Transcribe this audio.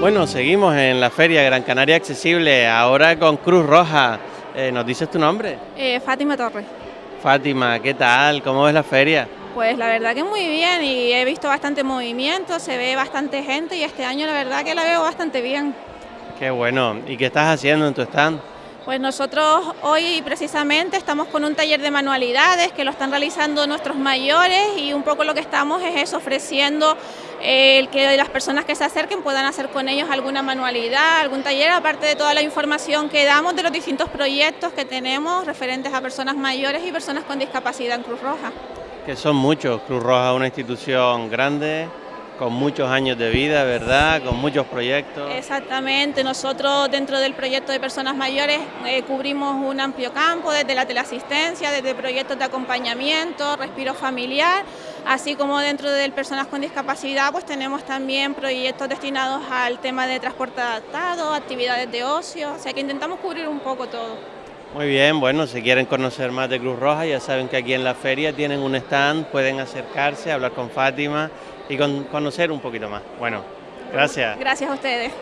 Bueno, seguimos en la feria Gran Canaria Accesible, ahora con Cruz Roja. Eh, ¿Nos dices tu nombre? Eh, Fátima Torres. Fátima, ¿qué tal? ¿Cómo ves la feria? Pues la verdad que muy bien y he visto bastante movimiento, se ve bastante gente y este año la verdad que la veo bastante bien. Qué bueno. ¿Y qué estás haciendo en tu stand? Pues nosotros hoy precisamente estamos con un taller de manualidades que lo están realizando nuestros mayores y un poco lo que estamos es eso, ofreciendo eh, el que las personas que se acerquen puedan hacer con ellos alguna manualidad, algún taller, aparte de toda la información que damos de los distintos proyectos que tenemos referentes a personas mayores y personas con discapacidad en Cruz Roja. Que son muchos, Cruz Roja es una institución grande, con muchos años de vida, ¿verdad? Con muchos proyectos. Exactamente, nosotros dentro del proyecto de personas mayores eh, cubrimos un amplio campo, desde la teleasistencia, desde proyectos de acompañamiento, respiro familiar, así como dentro de personas con discapacidad, pues tenemos también proyectos destinados al tema de transporte adaptado, actividades de ocio, o sea que intentamos cubrir un poco todo. Muy bien, bueno, si quieren conocer más de Cruz Roja, ya saben que aquí en la feria tienen un stand, pueden acercarse, hablar con Fátima y con, conocer un poquito más. Bueno, gracias. Gracias a ustedes.